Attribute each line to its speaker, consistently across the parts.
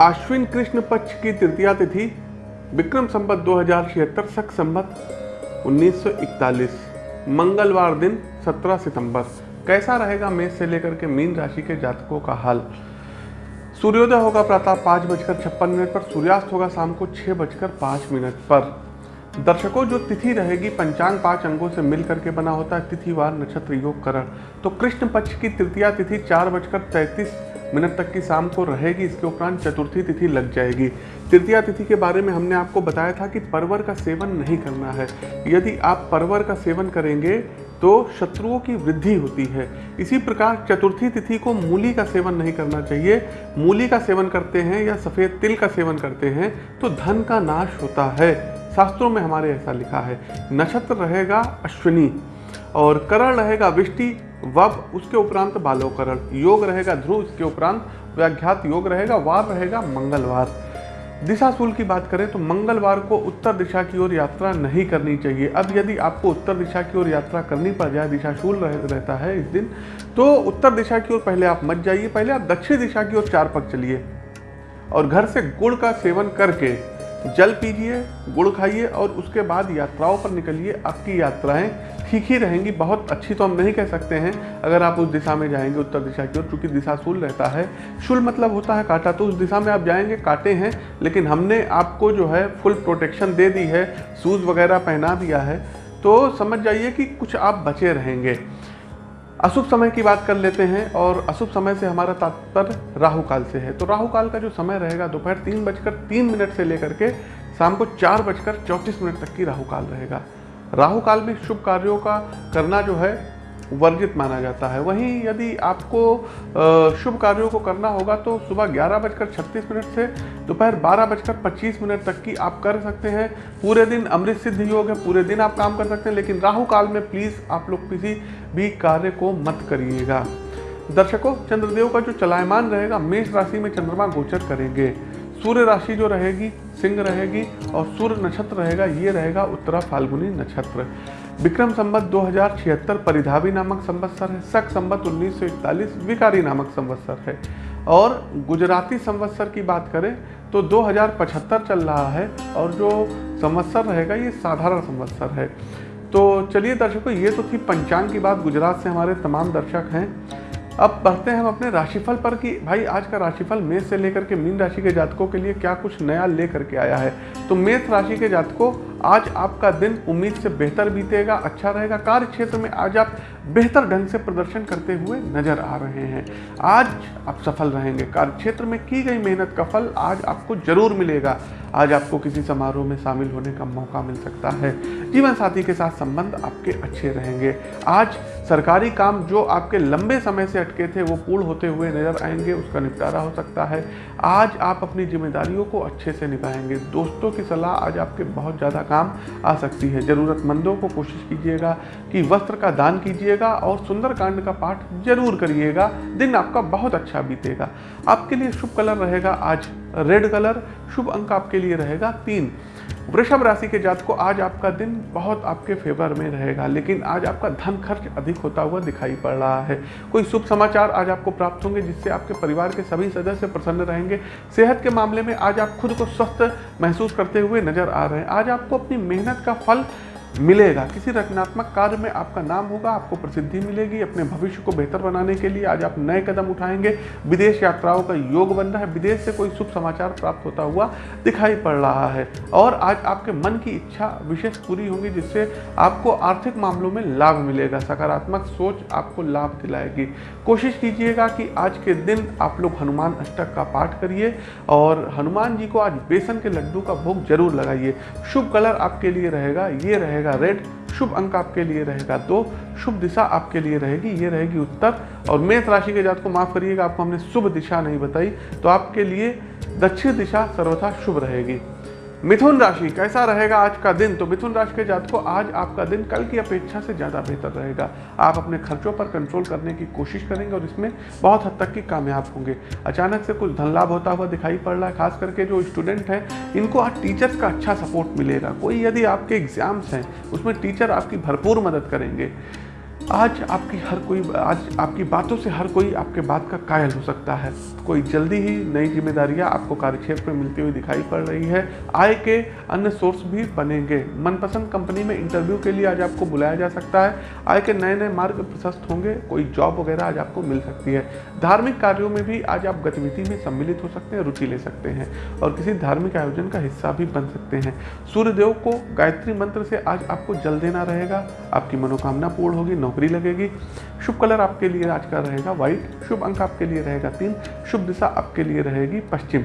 Speaker 1: आश्विन कृष्ण पक्ष की तृतीया तिथि, विक्रम संवत दो हज़ार छिहत्तर सख संवत 1941 मंगलवार दिन 17 सितंबर। कैसा रहेगा मेष से लेकर के मीन राशि के जातकों का हाल? सूर्योदय होगा प्रातः पाँच बजकर छप्पन मिनट पर, सूर्यास्त होगा शाम को छः बजकर पाँच मिनट पर। दर्शकों, जो तिथि रहेगी पंचांग पाँच अंगों से मिल करके बना होता है, तिथिवार नक्षत्र योग करण। तो कृष्ण पक्ष की तृतीया तिथि चार बजकर तैंतीस मिनट तक की शाम को रहेगी, इसके उपरांत चतुर्थी तिथि लग जाएगी। तृतीया तिथि के बारे में हमने आपको बताया था कि परवर का सेवन नहीं करना है। यदि आप परवर का सेवन करेंगे तो शत्रुओं की वृद्धि होती है। इसी प्रकार चतुर्थी तिथि को मूली का सेवन नहीं करना चाहिए। मूली का सेवन करते हैं या सफ़ेद तिल का सेवन करते हैं तो धन का नाश होता है। शास्त्रों में हमारे ऐसा लिखा है, नक्षत्र रहेगा अश्विनी। और करण रहेगा विष्टि वब उसके उपरांत बालोकरण योग रहेगा ध्रुव इसके उपरांत व्याख्यात योग रहेगा वार रहेगा मंगलवार। दिशा सूल की बात करें तो मंगलवार को उत्तर दिशा की ओर यात्रा नहीं करनी चाहिए। अब यदि आपको उत्तर दिशा की ओर यात्रा करनी पड़ जाए दिशा शूल रह, रहता है इस दिन तो उत्तर दिशा की ओर पहले आप मत जाइए पहले आप दक्षिण दिशा की ओर चार पग चलिए और घर से गुड़ का सेवन करके जल पीजिए, गुड़ खाइए और उसके बाद यात्राओं पर निकलिए। आपकी यात्राएँ ठीक ही रहेंगी। बहुत अच्छी तो हम नहीं कह सकते हैं। अगर आप उस दिशा में जाएँगे, उत्तर दिशा की ओर, चूँकि दिशा शुल रहता है, शुल मतलब होता है काटा। तो उस दिशा में आप जाएँगे, काटे हैं, लेकिन हमने आपको जो है फुल प्रोटेक्शन दे दी है, शूज़ वगैरह पहना दिया है। तो समझ जाइए कि कुछ आप बचे रहेंगे। अशुभ समय की बात कर लेते हैं और अशुभ समय से हमारा तात्पर्य राहु काल से है। तो राहु काल का जो समय रहेगा, दोपहर तीन बजकर तीन मिनट से लेकर के शाम को चार बजकर चौंतीस मिनट तक की राहु काल रहेगा। राहु काल में शुभ कार्यों का करना जो है वर्जित माना जाता है। वहीं यदि आपको शुभ कार्यों को करना होगा तो सुबह ग्यारह बजकर छत्तीस मिनट से दोपहर बारह बजकर पच्चीस मिनट तक की आप कर सकते हैं। पूरे दिन अमृत सिद्ध योग है, पूरे दिन आप काम कर सकते हैं, लेकिन राहु काल में प्लीज़ आप लोग किसी भी कार्य को मत करिएगा। दर्शकों, चंद्रदेव का जो चलायमान रहेगा, मेष राशि में चंद्रमा गोचर करेंगे। सूर्य राशि जो रहेगी, सिंह रहेगी और सूर्य नक्षत्र रहेगा, ये रहेगा उत्तरा फाल्गुनी नक्षत्र। विक्रम संबत दो हज़ार परिधावी नामक संवत्सर है। शक संबत 1941 विकारी नामक संवत्सर है। और गुजराती संवत्सर की बात करें तो 2075 चल रहा है और जो संवत्सर रहेगा, ये साधारण संवत्सर है। तो चलिए दर्शकों, ये तो थी पंचांग की बात। गुजरात से हमारे तमाम दर्शक हैं। अब बढ़ते हैं हम अपने राशिफल पर कि भाई, आज का राशिफल मेष से लेकर के मीन राशि के जातकों के लिए क्या कुछ नया लेकर के आया है? तो मेष राशि के जातकों आज आपका दिन उम्मीद से बेहतर बीतेगा अच्छा रहेगा। कार्य क्षेत्र में आज आप बेहतर ढंग से प्रदर्शन करते हुए नज़र आ रहे हैं। आज आप सफल रहेंगे। कार्य क्षेत्र में की गई मेहनत का फल आज आपको ज़रूर मिलेगा। आज आपको किसी समारोह में शामिल होने का मौका मिल सकता है। जीवन साथी के साथ संबंध आपके अच्छे रहेंगे। आज सरकारी काम जो आपके लंबे समय से अटके थे, वो पूर्ण होते हुए नज़र आएँगे, उसका निपटारा हो सकता है। आज आप अपनी जिम्मेदारियों को अच्छे से निभाएँगे। दोस्तों की सलाह, आज आपके बहुत ज़्यादा काम आ सकती है। ज़रूरतमंदों को कोशिश कीजिएगा कि वस्त्र का दान कीजिएगा। और सुंदरकांड का पाठ ज़रूर करिएगा। दिन आपका बहुत अच्छा बीतेगा। आपके लिए शुभ कलर रहेगा आज रेड कलर, शुभ अंक आपके लिए रहेगा तीन। वृषभ राशि के जात को आज आपका दिन बहुत आपके फेवर में रहेगा, लेकिन आज आपका धन खर्च अधिक होता हुआ दिखाई पड़ रहा है। कोई शुभ समाचार आज आपको प्राप्त होंगे, जिससे आपके परिवार के सभी सदस्य प्रसन्न रहेंगे। सेहत के मामले में आज आप खुद को स्वस्थ महसूस करते हुए नज़र आ रहे हैं। आज आपको अपनी मेहनत का फल मिलेगा। किसी रचनात्मक कार्य में आपका नाम होगा, आपको प्रसिद्धि मिलेगी अपने भविष्य को बेहतर बनाने के लिए। आज आप नए कदम उठाएँगे। विदेश यात्राओं का योग बन रहा है। विदेश से कोई शुभ समाचार प्राप्त होता हुआ दिखाई पड़ रहा है। और आज आपके मन की इच्छा विशेष पूरी होगी, जिससे आपको आर्थिक मामलों में लाभ मिलेगा। सकारात्मक सोच आपको लाभ दिलाएगी। कोशिश कीजिएगा कि आज के दिन आप लोग हनुमान अष्टक का पाठ करिए और हनुमान जी को आज बेसन के लड्डू का भोग ज़रूर लगाइए। शुभ कलर आपके लिए रहेगा। ये रहेगा रहेगा रेड शुभ अंक आपके लिए रहेगा दो, शुभ दिशा आपके लिए रहेगी, ये रहेगी उत्तर। और मेष राशि के जात को माफ़ करिएगा, आपको हमने शुभ दिशा नहीं बताई तो आपके लिए दक्षिण दिशा सर्वथा शुभ रहेगी। मिथुन राशि, कैसा रहेगा आज का दिन? तो मिथुन राशि के जात को आज आपका दिन कल की अपेक्षा से ज़्यादा बेहतर रहेगा। आप अपने खर्चों पर कंट्रोल करने की कोशिश करेंगे और इसमें बहुत हद तक की कामयाब होंगे। अचानक से कुछ धन लाभ होता हुआ दिखाई पड़ रहा है, खास करके जो स्टूडेंट हैं, इनको आज टीचर्स का अच्छा सपोर्ट मिलेगा। कोई यदि आपके एग्ज़ाम्स हैं, उसमें टीचर आपकी भरपूर मदद करेंगे। आज आपकी हर कोई, आज आपकी बातों से हर कोई आपके बात का कायल हो सकता है। कोई जल्दी ही नई जिम्मेदारियाँ आपको कार्यक्षेत्र में मिलती हुई दिखाई पड़ रही है। आय के अन्य सोर्स भी बनेंगे। मनपसंद कंपनी में इंटरव्यू के लिए आज आपको बुलाया जा सकता है। आय के नए नए मार्ग प्रशस्त होंगे। कोई जॉब वगैरह आज आपको मिल सकती है। धार्मिक कार्यों में भी आज आप गतिविधि में सम्मिलित हो सकते हैं, रुचि ले सकते हैं और किसी धार्मिक आयोजन का हिस्सा भी बन सकते हैं। सूर्यदेव को गायत्री मंत्र से आज आपको जल देना रहेगा। आपकी मनोकामना पूर्ण होगी नौकरी लगेगी। शुभ कलर आपके लिए आज का रहेगा व्हाइट, शुभ अंक आपके लिए रहेगा तीन, शुभ दिशा आपके लिए रहेगी पश्चिम।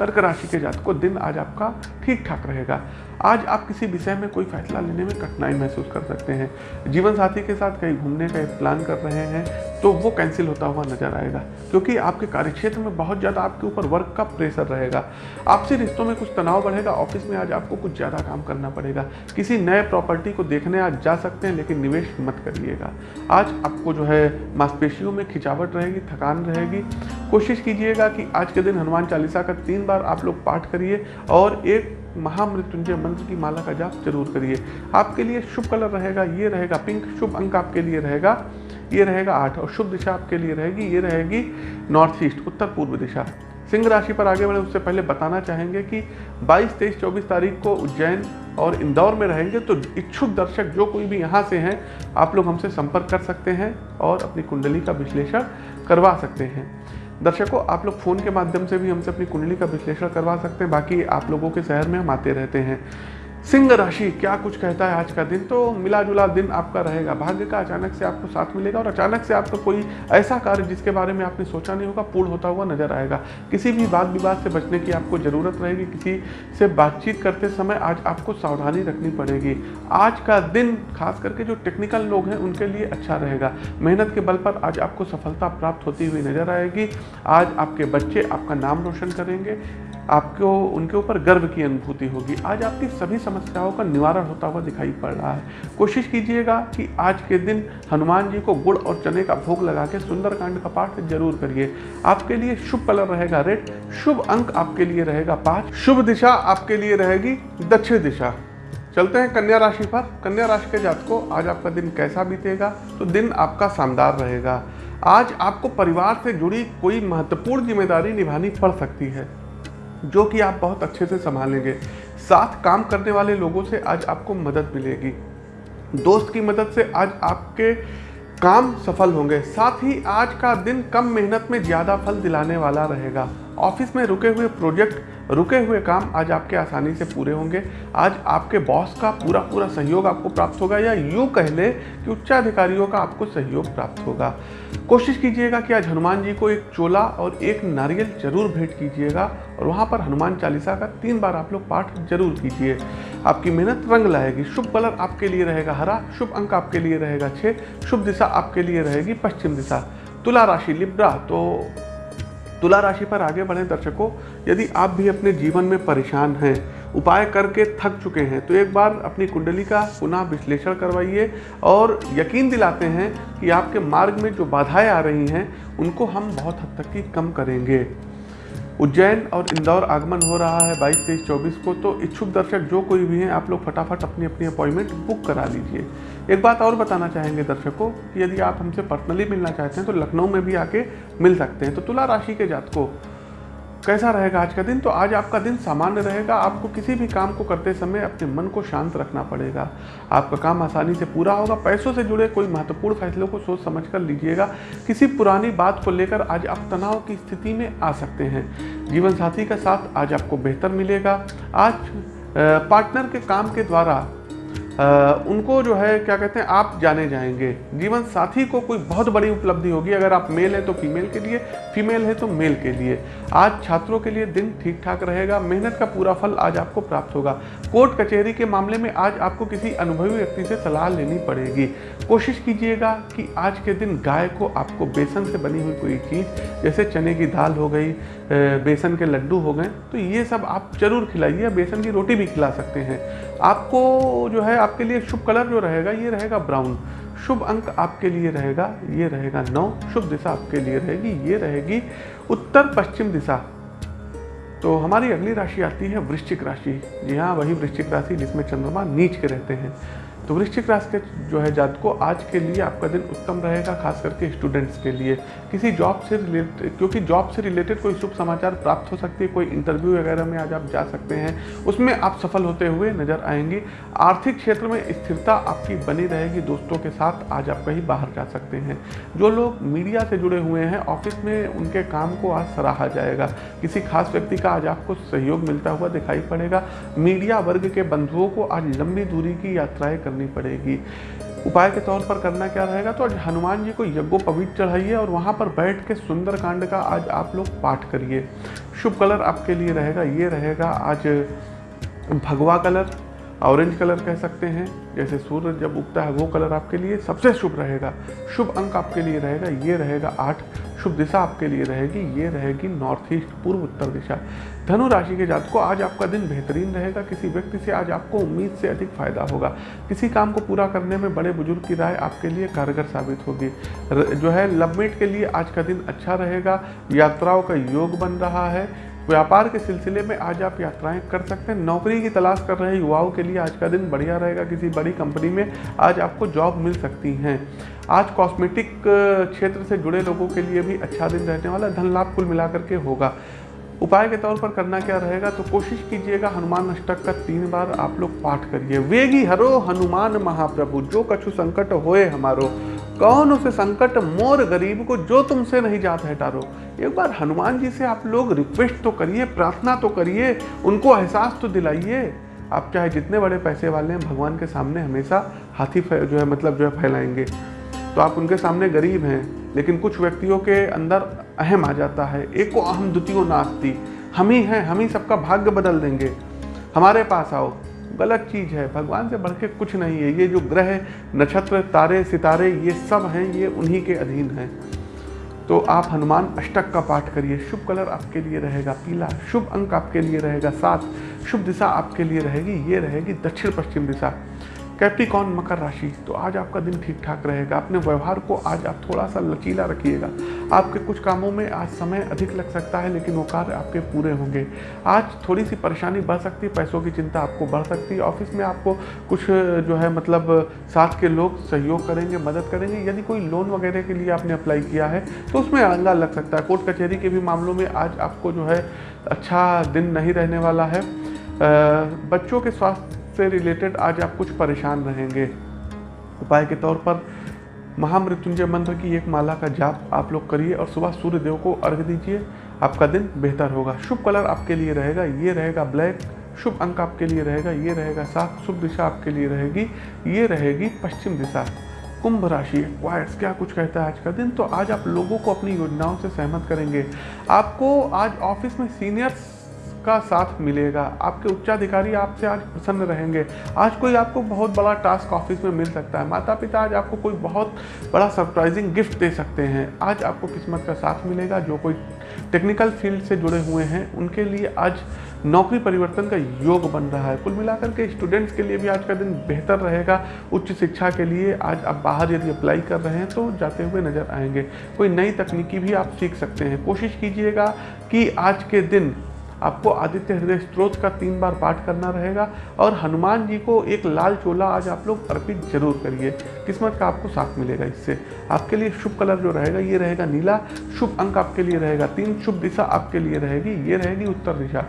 Speaker 1: कर्क राशि के जात को दिन आज आपका ठीक ठाक रहेगा। आज आप किसी विषय में कोई फैसला लेने में कठिनाई महसूस कर सकते हैं। जीवन साथी के साथ कहीं घूमने का एक प्लान कर रहे हैं तो वो कैंसिल होता हुआ नज़र आएगा, क्योंकि आपके कार्यक्षेत्र में बहुत ज़्यादा आपके ऊपर वर्क का प्रेशर रहेगा। आपसी रिश्तों में कुछ तनाव बढ़ेगा ऑफ़िस में आज आपको कुछ ज़्यादा काम करना पड़ेगा। किसी नए प्रॉपर्टी को देखने आज जा सकते हैं, लेकिन निवेश मत करिएगा। आज आपको जो है मांसपेशियों में खिंचावट रहेगी, थकान रहेगी। कोशिश कीजिएगा कि आज के दिन हनुमान चालीसा का तीन बार आप लोग पाठ करिए और एक महामृत्युंजय मंत्र की माला का जाप ज़रूर करिए। आपके लिए शुभ कलर रहेगा ये रहेगा पिंक शुभ अंक आपके लिए रहेगा ये रहेगा आठ और शुभ दिशा आपके लिए रहेगी ये रहेगी नॉर्थ ईस्ट उत्तर पूर्व दिशा। सिंह राशि पर आगे बढ़े उससे पहले बताना चाहेंगे कि 22, 23, 24 तारीख को उज्जैन और इंदौर में रहेंगे तो इच्छुक दर्शक जो कोई भी यहाँ से हैं आप लोग हमसे संपर्क कर सकते हैं और अपनी कुंडली का विश्लेषण करवा सकते हैं। दर्शकों, आप लोग फ़ोन के माध्यम से भी हमसे अपनी कुंडली का विश्लेषण करवा सकते हैं। बाकी आप लोगों के शहर में हम आते रहते हैं। सिंह राशि, क्या कुछ कहता है आज का दिन? तो मिला जुला दिन आपका रहेगा। भाग्य का अचानक से आपको साथ मिलेगा और अचानक से आपका कोई ऐसा कार्य जिसके बारे में आपने सोचा नहीं होगा, पूर्ण होता हुआ नज़र आएगा। किसी भी बात विवाद से बचने की आपको ज़रूरत रहेगी। किसी से बातचीत करते समय आज आपको सावधानी रखनी पड़ेगी। आज का दिन, खास करके जो टेक्निकल लोग हैं, उनके लिए अच्छा रहेगा। मेहनत के बल पर आज आपको सफलता प्राप्त होती हुई नज़र आएगी। आज आपके बच्चे आपका नाम रोशन करेंगे। आपको, उनके ऊपर गर्व की अनुभूति होगी। आज आपकी सभी समस्याओं का निवारण होता हुआ दिखाई पड़ रहा है। कोशिश कीजिएगा कि आज के दिन हनुमान जी को गुड़ और चने का भोग लगा के सुंदरकांड का पाठ ज़रूर करिए। आपके लिए शुभ कलर रहेगा रेड, शुभ अंक आपके लिए रहेगा पाँच, शुभ दिशा आपके लिए रहेगी दक्षिण दिशा। चलते हैं कन्या राशि पर। कन्या राशि के जातकों, आज आपका दिन कैसा बीतेगा? तो दिन आपका शानदार रहेगा। आज आपको परिवार से जुड़ी कोई महत्वपूर्ण ज़िम्मेदारी निभानी पड़ सकती है। जो कि आप बहुत अच्छे से संभालेंगे। साथ काम करने वाले लोगों से आज आपको मदद मिलेगी। दोस्त की मदद से आज आपके काम सफल होंगे। साथ ही आज का दिन कम मेहनत में ज़्यादा फल दिलाने वाला रहेगा। ऑफ़िस में रुके हुए प्रोजेक्ट, रुके हुए काम आज आपके आसानी से पूरे होंगे। आज आपके बॉस का पूरा पूरा सहयोग आपको प्राप्त होगा या यूँ कह ले कि उच्चाधिकारियों का आपको सहयोग प्राप्त होगा। कोशिश कीजिएगा कि आज हनुमान जी को एक चोला और एक नारियल ज़रूर भेंट कीजिएगा और वहाँ पर हनुमान चालीसा का तीन बार आप लोग पाठ ज़रूर कीजिए। आपकी मेहनत रंग लाएगी, शुभ कलर आपके लिए रहेगा हरा, शुभ अंक आपके लिए रहेगा छः शुभ दिशा आपके लिए रहेगी पश्चिम दिशा। तुला राशि, लिब्रा तो तुला राशि पर आगे बढ़े दर्शकों, यदि आप भी अपने जीवन में परेशान हैं, उपाय करके थक चुके हैं तो एक बार अपनी कुंडली का पुनः विश्लेषण करवाइए और यकीन दिलाते हैं कि आपके मार्ग में जो बाधाएँ आ रही हैं, उनको हम बहुत हद तक की कम करेंगे। उज्जैन और इंदौर आगमन हो रहा है 22 तेईस, चौबीस को तो इच्छुक दर्शक जो कोई भी हैं, आप लोग फटाफट अपनी अपनी अपॉइंटमेंट बुक करा लीजिए। एक बात और बताना चाहेंगे दर्शकों कि यदि आप हमसे पर्सनली मिलना चाहते हैं तो लखनऊ में भी आके मिल सकते हैं। तो तुला राशि के जातकों, कैसा रहेगा आज का दिन? तो आज आपका दिन सामान्य रहेगा। आपको किसी भी काम को करते समय अपने मन को शांत रखना पड़ेगा। आपका काम आसानी से पूरा होगा। पैसों से जुड़े कोई महत्वपूर्ण फैसलों को सोच समझ कर लीजिएगा। किसी पुरानी बात को लेकर आज आप तनाव की स्थिति में आ सकते हैं। जीवन साथी का साथ आज आपको बेहतर मिलेगा। आज पार्टनर के काम के द्वारा उनको जो है, क्या कहते हैं, आप जाने जाएँगे। जीवन साथी को कोई बहुत बड़ी उपलब्धि होगी। अगर आप मेल हैं तो फीमेल के लिए, फीमेल है तो मेल के लिए। आज छात्रों के लिए दिन ठीक ठाक रहेगा। मेहनत का पूरा फल आज आपको प्राप्त होगा। कोर्ट कचहरी के मामले में आज आपको किसी अनुभवी व्यक्ति से सलाह लेनी पड़ेगी। कोशिश कीजिएगा कि आज के दिन गाय को आपको बेसन से बनी हुई कोई चीज़, जैसे चने की दाल हो गई बेसन के लड्डू हो गए तो ये सब आप ज़रूर खिलाइए। बेसन की रोटी भी खिला सकते हैं। आपको जो है आपके लिए शुभ कलर जो रहेगा, ये रहेगा ब्राउन। शुभ अंक आपके लिए रहेगा, ये रहेगा नौ। शुभ दिशा आपके लिए रहेगी, ये रहेगी उत्तर पश्चिम दिशा। तो हमारी अगली राशि आती है वृश्चिक राशि। जी हाँ वही वृश्चिक राशि जिसमें चंद्रमा नीच के रहते हैं। तो वृश्चिक राशि के जो है जातकों, आज के लिए आपका दिन उत्तम रहेगा, खास करके स्टूडेंट्स के लिए। किसी जॉब से रिलेटेड क्योंकि जॉब से रिलेटेड कोई शुभ समाचार प्राप्त हो सकती है, कोई इंटरव्यू वगैरह में आज आप जा सकते हैं, उसमें आप सफल होते हुए नज़र आएँगे। आर्थिक क्षेत्र में स्थिरता आपकी बनी रहेगी दोस्तों के साथ, आज आप कहीं बाहर जा सकते हैं। जो लोग मीडिया से जुड़े हुए हैं ऑफ़िस में उनके काम को आज सराहा जाएगा। किसी खास व्यक्ति का आज आपको सहयोग मिलता हुआ दिखाई पड़ेगा। मीडिया वर्ग के बंधुओं को आज लंबी दूरी की यात्राएँ पड़ेगी। उपाय के तौर पर करना क्या रहेगा? तो आज हनुमान जी को यज्ञोपवीत चढ़ाइए और वहाँ पर बैठ के सुंदर कांड का आज आप लोग पाठ करिए। शुभ कलर आपके लिए रहेगा, ये रहेगा आज भगवा कलर। ऑरेंज कलर कह सकते हैं। जैसे सूर्य जब उगता है, वो कलर आपके लिए सबसे शुभ रहेगा। शुभ अंक आपके लिए रहेगा, ये रहेगा आठ। शुभ दिशा आपके लिए रहेगी, ये रहेगी नॉर्थ ईस्ट, पूर्व उत्तर दिशा। धनु राशि के जात को आज आपका दिन बेहतरीन रहेगा। किसी व्यक्ति से आज आपको उम्मीद से अधिक फ़ायदा होगा। किसी काम को पूरा करने में बड़े बुज़ुर्ग की राय आपके लिए कारगर साबित होगी। जो है लवमेट के लिए आज का दिन अच्छा रहेगा। यात्राओं का योग बन रहा है। व्यापार के सिलसिले में आज आप यात्राएँ कर सकते हैं। नौकरी की तलाश कर रहे युवाओं के लिए आज का दिन बढ़िया रहेगा। किसी बड़ी कंपनी में आज आपको जॉब मिल सकती हैं। आज कॉस्मेटिक क्षेत्र से जुड़े लोगों के लिए भी अच्छा दिन रहने वाला धन लाभ कुल मिलाकर के होगा। उपाय के तौर पर करना क्या रहेगा? तो कोशिश कीजिएगा हनुमान अष्टक का तीन बार आप लोग पाठ करिए। वेगी हरो हनुमान महाप्रभु, जो कछु संकट होए हमारो। कौन उसे संकट, मोर गरीब को जो तुमसे नहीं जात है टारो एक बार हनुमान जी से आप लोग रिक्वेस्ट तो करिए, प्रार्थना तो करिए, उनको एहसास तो दिलाइए। आप चाहे जितने बड़े पैसे वाले हैं, भगवान के सामने हमेशा हाथी जो है मतलब जो है फैलाएँगे। तो आप उनके सामने गरीब हैं, लेकिन कुछ व्यक्तियों के अंदर अहम आ जाता है। एक को अहम, द्वितीय नास्ती। हम ही हैं, हम ही सबका भाग्य बदल देंगे। हमारे पास आओ। गलत चीज़ है। भगवान से बढ़ के कुछ नहीं है। ये जो ग्रह, नक्षत्र, तारे, सितारे, ये सब हैं, ये उन्हीं के अधीन हैं। तो आप हनुमान अष्टक का पाठ करिए। शुभ कलर आपके लिए रहेगा। पीला शुभ अंक आपके लिए रहेगा। सात शुभ दिशा आपके लिए रहेगी। ये रहेगी दक्षिण पश्चिम दिशा। कैप्टिकॉन मकर राशि तो आज आपका दिन ठीक ठाक रहेगा। अपने व्यवहार को आज आप थोड़ा सा लचीला रखिएगा। आपके कुछ कामों में आज समय अधिक लग सकता है, लेकिन वो कार्य आपके पूरे होंगे। आज थोड़ी सी परेशानी बढ़ सकती है, पैसों की चिंता आपको बढ़ सकती है। ऑफ़िस में आपको कुछ, जो है मतलब साथ के लोग सहयोग करेंगे, मदद करेंगे। यदि कोई लोन वगैरह के लिए आपने अप्लाई किया है तो उसमें अंगा लग सकता है। कोर्ट कचहरी के भी मामलों में आज आपको, जो है अच्छा दिन नहीं रहने वाला है। बच्चों के स्वास्थ्य से रिलेटेड आज आप कुछ परेशान रहेंगे। उपाय के तौर पर महामृत्युंजय मंत्र की एक माला का जाप आप लोग करिए और सुबह सूर्य देव को अर्घ दीजिए। आपका दिन बेहतर होगा। शुभ कलर आपके लिए रहेगा, ये रहेगा ब्लैक। शुभ अंक आपके लिए रहेगा, ये रहेगा सात। शुभ दिशा आपके लिए रहेगी, ये रहेगी पश्चिम दिशा। कुंभ राशि वायर्स क्या कुछ कहता है आज का दिन? तो आज आप लोगों को अपनी योजनाओं से सहमत करेंगे। आपको आज ऑफ़िस में सीनियर्स का साथ मिलेगा। आपके उच्चाधिकारी आपसे आज प्रसन्न रहेंगे। आज कोई आपको बहुत बड़ा टास्क ऑफ़िस में मिल सकता है। माता पिता आज आपको कोई बहुत बड़ा सरप्राइजिंग गिफ्ट दे सकते हैं। आज आपको किस्मत का साथ मिलेगा। जो कोई टेक्निकल फ़ील्ड से जुड़े हुए हैं, उनके लिए आज नौकरी परिवर्तन का योग बन रहा है। कुल मिलाकर के स्टूडेंट्स के लिए भी आज का दिन बेहतर रहेगा। उच्च शिक्षा के लिए आज आप बाहर यदि अप्लाई कर रहे हैं तो जाते हुए नज़र आएँगे। कोई नई तकनीकी भी आप सीख सकते हैं। कोशिश कीजिएगा कि आज के दिन आपको आदित्य हृदय स्त्रोत का तीन बार पाठ करना रहेगा और हनुमान जी को एक लाल चोला आज आप लोग अर्पित ज़रूर करिए। किस्मत का आपको साथ मिलेगा इससे। आपके लिए शुभ कलर जो रहेगा, ये रहेगा नीला। शुभ अंक आपके लिए रहेगा तीन, शुभ दिशा आपके लिए रहेगी, ये रहेगी उत्तर दिशा।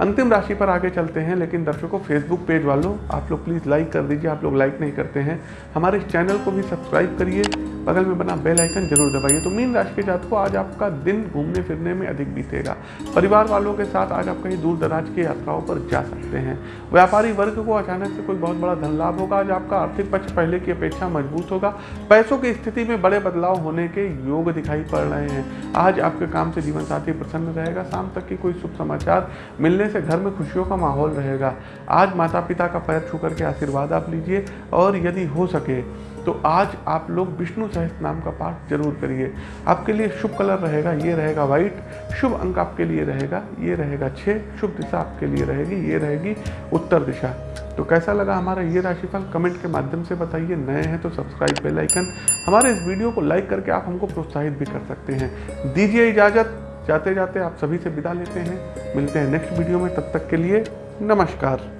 Speaker 1: अंतिम राशि पर आगे चलते हैं, लेकिन दर्शकों फेसबुक पेज वालों, आप लोग प्लीज़ लाइक कर दीजिए, आप लोग लाइक नहीं करते हैं। हमारे इस चैनल को भी सब्सक्राइब करिए। बगल में बना बेल आइकन ज़रूर दबाइए। तो मीन राशि के जातकों, आज आपका दिन घूमने फिरने में अधिक बीतेगा। परिवार वालों के साथ आज आप कहीं दूर दराज की यात्राओं पर जा सकते हैं। व्यापारी वर्ग को अचानक से कोई बहुत बड़ा धन लाभ होगा। आज आपका आर्थिक पक्ष पहले की अपेक्षा मज़बूत होगा। पैसों की स्थिति में बड़े बदलाव होने के योग दिखाई पड़ रहे हैं। आज आपके काम से जीवन साथी प्रसन्न रहेगा। शाम तक की कोई शुभ समाचार मिलने से घर में खुशियों का माहौल रहेगा। आज माता पिता का पैर छू करके आशीर्वाद आप लीजिए और यदि हो सके तो आज आप लोग विष्णु सहस्त्र नाम का पाठ ज़रूर करिए। आपके लिए शुभ कलर रहेगा, ये रहेगा वाइट शुभ अंक आपके लिए रहेगा, ये रहेगा छः शुभ दिशा आपके लिए रहेगी, ये रहेगी उत्तर दिशा। तो कैसा लगा हमारा ये राशिफल? कमेंट के माध्यम से बताइए। नए हैं तो सब्सक्राइब बेल आइकन। हमारे इस वीडियो को लाइक करके आप हमको प्रोत्साहित भी कर सकते हैं। दीजिए इजाज़त। जाते जाते आप सभी से विदा लेते हैं। मिलते हैं नेक्स्ट वीडियो में। तब तक के लिए नमस्कार।